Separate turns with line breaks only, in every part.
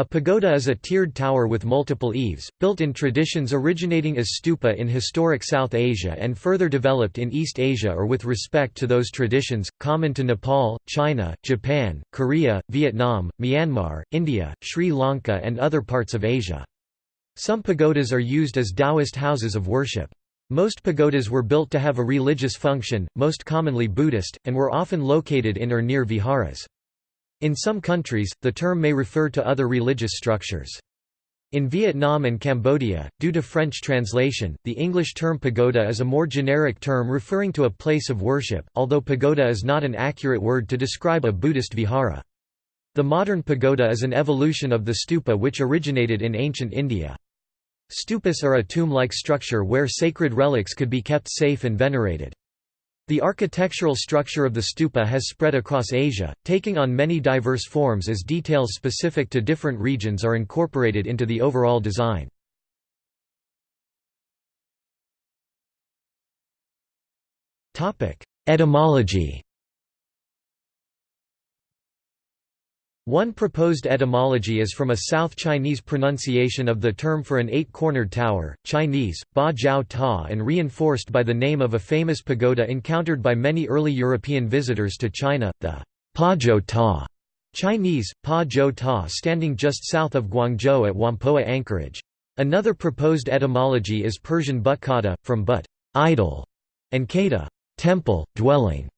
A pagoda is a tiered tower with multiple eaves, built in traditions originating as stupa in historic South Asia and further developed in East Asia or with respect to those traditions, common to Nepal, China, Japan, Korea, Vietnam, Myanmar, India, Sri Lanka and other parts of Asia. Some pagodas are used as Taoist houses of worship. Most pagodas were built to have a religious function, most commonly Buddhist, and were often located in or near viharas. In some countries, the term may refer to other religious structures. In Vietnam and Cambodia, due to French translation, the English term pagoda is a more generic term referring to a place of worship, although pagoda is not an accurate word to describe a Buddhist vihara. The modern pagoda is an evolution of the stupa which originated in ancient India. Stupas are a tomb-like structure where sacred relics could be kept safe and venerated. The architectural structure of the stupa has spread across Asia, taking on many diverse forms as details specific to different regions are incorporated into the overall design. Etymology One proposed etymology is from a South Chinese pronunciation of the term for an eight-cornered tower, Chinese, ba jiao ta and reinforced by the name of a famous pagoda encountered by many early European visitors to China, the pa jiao ta, Chinese, pa jiao ta standing just south of Guangzhou at Whampoa anchorage. Another proposed etymology is Persian butkada, from but idol, and kata temple, dwelling.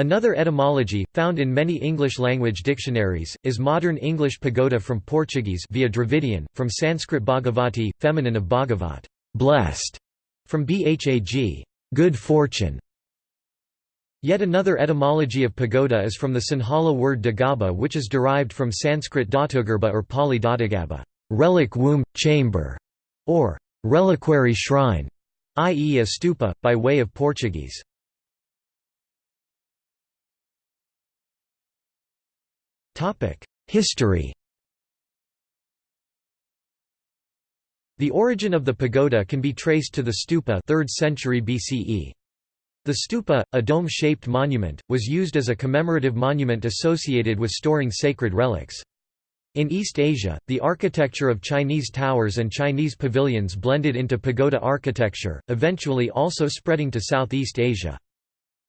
Another etymology, found in many English-language dictionaries, is modern English pagoda from Portuguese via Dravidian, from Sanskrit bhagavati, feminine of bhagavat, blessed, from bhag, good fortune. Yet another etymology of pagoda is from the Sinhala word dagaba which is derived from Sanskrit datugarbha or Pali datagaba, relic womb, chamber, or reliquary shrine, i.e. a stupa, by way of Portuguese. History The origin of the pagoda can be traced to the stupa 3rd century BCE. The stupa, a dome-shaped monument, was used as a commemorative monument associated with storing sacred relics. In East Asia, the architecture of Chinese towers and Chinese pavilions blended into pagoda architecture, eventually also spreading to Southeast Asia.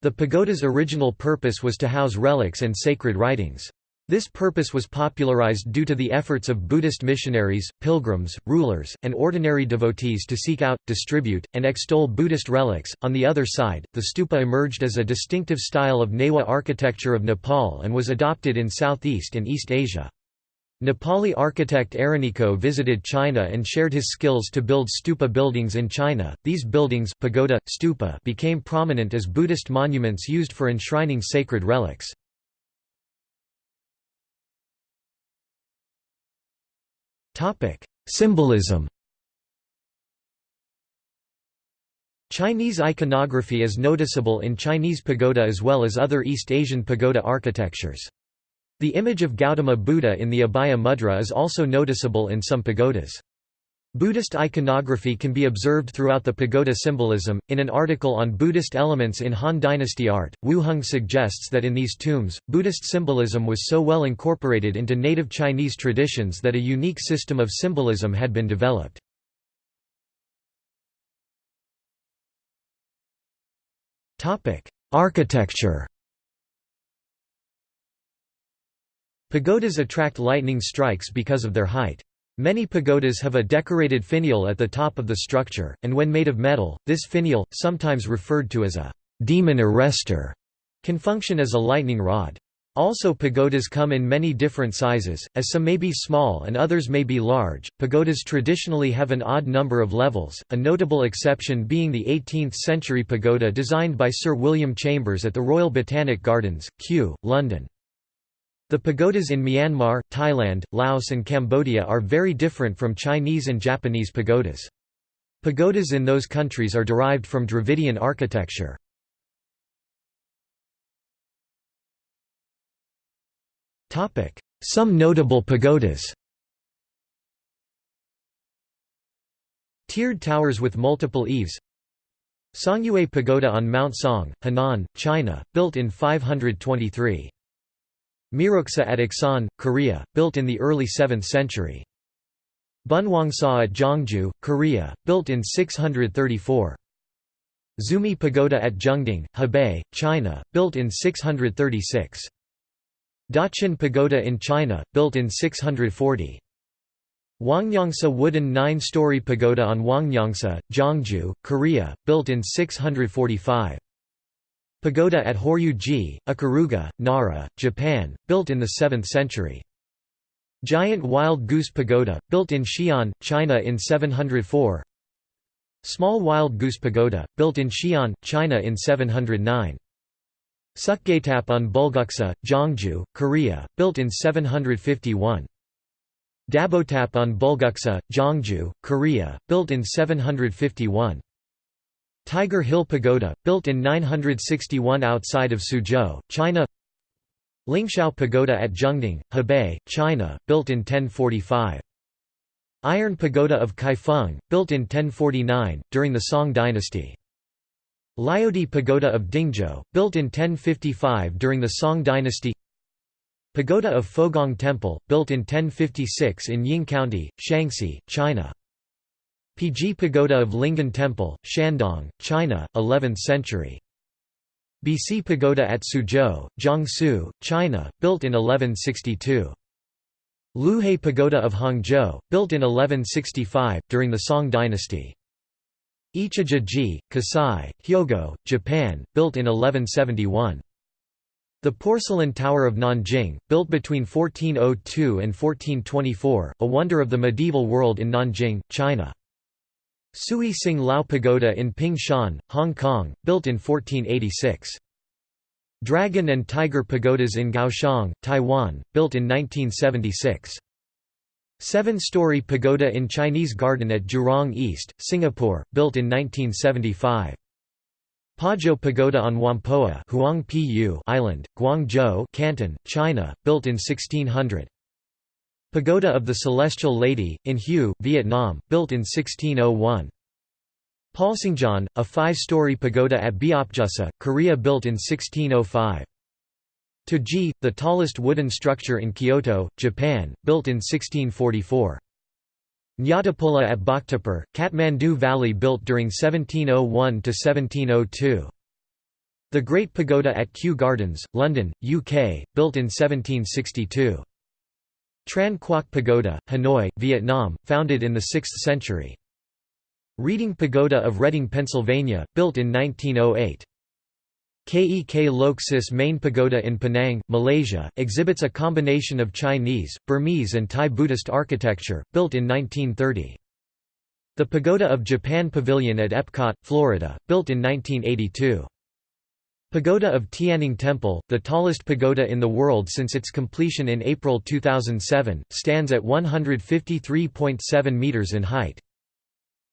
The pagoda's original purpose was to house relics and sacred writings. This purpose was popularized due to the efforts of Buddhist missionaries, pilgrims, rulers, and ordinary devotees to seek out, distribute, and extol Buddhist relics. On the other side, the stupa emerged as a distinctive style of Newar architecture of Nepal and was adopted in Southeast and East Asia. Nepali architect Araniko visited China and shared his skills to build stupa buildings in China. These buildings pagoda, stupa became prominent as Buddhist monuments used for enshrining sacred relics. Symbolism. Chinese iconography is noticeable in Chinese pagoda as well as other East Asian pagoda architectures. The image of Gautama Buddha in the Abhaya Mudra is also noticeable in some pagodas. Buddhist iconography can be observed throughout the pagoda symbolism. In an article on Buddhist elements in Han Dynasty art, Wu Hung suggests that in these tombs, Buddhist symbolism was so well incorporated into native Chinese traditions that a unique system of symbolism had been developed. Architecture Pagodas attract lightning strikes because of their height. Many pagodas have a decorated finial at the top of the structure, and when made of metal, this finial, sometimes referred to as a demon arrestor, can function as a lightning rod. Also pagodas come in many different sizes, as some may be small and others may be large. Pagodas traditionally have an odd number of levels, a notable exception being the 18th-century pagoda designed by Sir William Chambers at the Royal Botanic Gardens, Kew, London. The pagodas in Myanmar, Thailand, Laos and Cambodia are very different from Chinese and Japanese pagodas. Pagodas in those countries are derived from Dravidian architecture. Some notable pagodas Tiered towers with multiple eaves Songyue Pagoda on Mount Song, Henan, China, built in 523. Miruksa at Iksan, Korea, built in the early 7th century. Bunhwangsa at Gyeongju, Korea, built in 634. Xumi Pagoda at Zhengding, Hebei, China, built in 636. Daqin Pagoda in China, built in 640. Hwangnyongsa wooden nine-story pagoda on Hwangnyongsa, Gyeongju, Korea, built in 645. Pagoda at Horyuji, Ikaruga, Nara, Japan, built in the 7th century. Giant Wild Goose Pagoda, built in Xi'an, China in 704 Small Wild Goose Pagoda, built in Xi'an, China in 709 Seokgatap on Bulguksa, Gyeongju, Korea, built in 751 Dabotap on Bulguksa, Gyeongju, Korea, built in 751 Tiger Hill Pagoda, built in 961 outside of Suzhou, China Lingxiao Pagoda at Zhengding, Hebei, China, built in 1045. Iron Pagoda of Kaifeng, built in 1049, during the Song dynasty. Liaodi Pagoda of Dingzhou, built in 1055 during the Song dynasty Pagoda of Fogong Temple, built in 1056 in Ying County, Shanxi, China. Pizhi Pagoda of Lingyan Temple, Shandong, China, 11th century. Beisi Pagoda at Suzhou, Jiangsu, China, built in 1162. Luhe Pagoda of Hangzhou, built in 1165, during the Song dynasty. Ichijoji, Kasai, Hyogo, Japan, built in 1171. The Porcelain Tower of Nanjing, built between 1402 and 1424, a wonder of the medieval world in Nanjing, China. Sui Sing Lao Pagoda in Ping Shan, Hong Kong, built in 1486. Dragon and Tiger Pagodas in Kaohsiung, Taiwan, built in 1976. Seven-story pagoda in Chinese Garden at Jurong East, Singapore, built in 1975. Pazhou Pagoda on Whampoa Island, Guangzhou Canton, China, built in 1600. Pagoda of the Celestial Lady, in Hue, Vietnam, built in 1601. Palsangjeon, a five-story pagoda at Beopjusa, Korea built in 1605. Toji, the tallest wooden structure in Kyoto, Japan, built in 1644. Nyatapola at Bhaktapur, Kathmandu Valley built during 1701–1702. The Great Pagoda at Kew Gardens, London, UK, built in 1762. Tran Quoc Pagoda, Hanoi, Vietnam, founded in the 6th century. Reading Pagoda of Reading, Pennsylvania, built in 1908. Kek Lok Si's Main Pagoda in Penang, Malaysia, exhibits a combination of Chinese, Burmese and Thai Buddhist architecture, built in 1930. The Pagoda of Japan Pavilion at Epcot, Florida, built in 1982. Pagoda of Tianning Temple, the tallest pagoda in the world since its completion in April 2007, stands at 153.7 metres in height.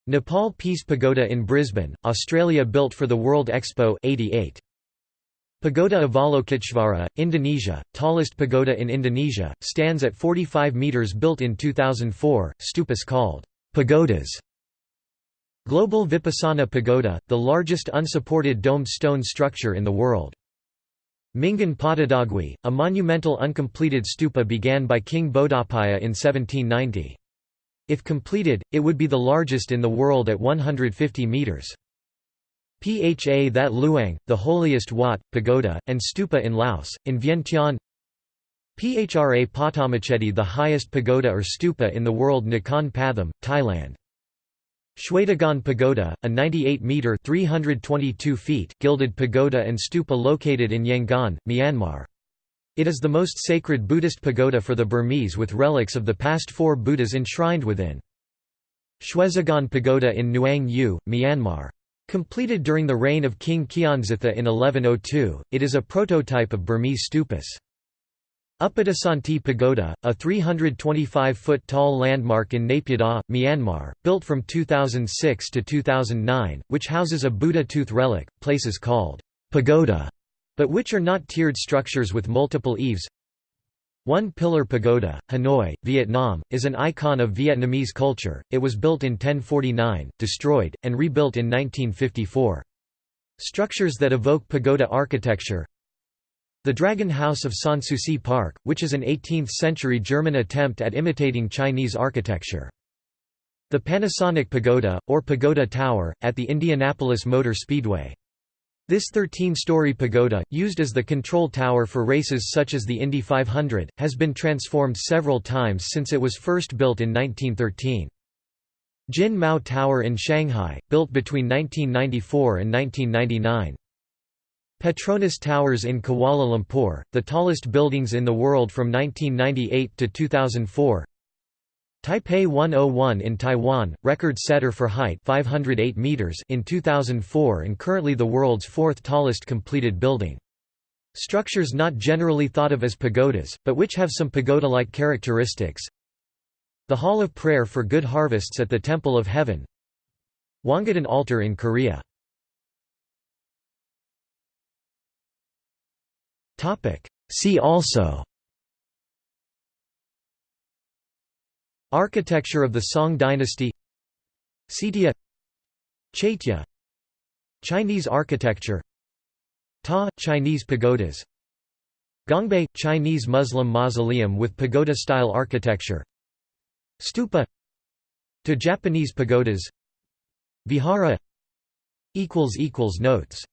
Nepal Peace Pagoda in Brisbane, Australia built for the World Expo 88. Pagoda of Avalokiteshvara, Indonesia, tallest pagoda in Indonesia, stands at 45 metres built in 2004, stupas called pagodas Global Vipassana Pagoda, the largest unsupported domed stone structure in the world. Mingun Pahtodawgyi, a monumental uncompleted stupa began by King Bodawpaya in 1790. If completed, it would be the largest in the world at 150 metres. Pha That Luang, the holiest Wat, pagoda, and stupa in Laos, in Vientiane Phra Pathommachedi the highest pagoda or stupa in the world Nakhon Pathom, Thailand Shwedagon Pagoda, a 98-metre (322 feet) gilded pagoda and stupa located in Yangon, Myanmar. It is the most sacred Buddhist pagoda for the Burmese with relics of the past four Buddhas enshrined within. Shwedagon Pagoda in Nyaung-U, Myanmar. Completed during the reign of King Kyansittha in 1102, it is a prototype of Burmese stupas. Uppatasanti Pagoda, a 325-foot-tall landmark in Naypyidaw, Myanmar, built from 2006 to 2009, which houses a Buddha tooth relic, places called pagoda, but which are not tiered structures with multiple eaves. One Pillar Pagoda, Hanoi, Vietnam, is an icon of Vietnamese culture. It was built in 1049, destroyed, and rebuilt in 1954. Structures that evoke pagoda architecture The Dragon House of Sanssouci Park, which is an 18th-century German attempt at imitating Chinese architecture. The Panasonic Pagoda, or Pagoda Tower, at the Indianapolis Motor Speedway. This 13-story pagoda, used as the control tower for races such as the Indy 500, has been transformed several times since it was first built in 1913. Jin Mao Tower in Shanghai, built between 1994 and 1999. Petronas Towers in Kuala Lumpur, the tallest buildings in the world from 1998 to 2004. Taipei 101 in Taiwan, record setter for height 508 meters in 2004 and currently the world's fourth tallest completed building. Structures not generally thought of as pagodas, but which have some pagoda-like characteristics. The Hall of Prayer for Good Harvests at the Temple of Heaven. Hwangudan Altar in Korea. See also. Architecture of the Song dynasty. Xitia Chaitya. Chinese architecture. Ta, Chinese pagodas. Gongbei – Chinese Muslim mausoleum with pagoda-style architecture. Stupa. To Japanese pagodas. Vihara. Notes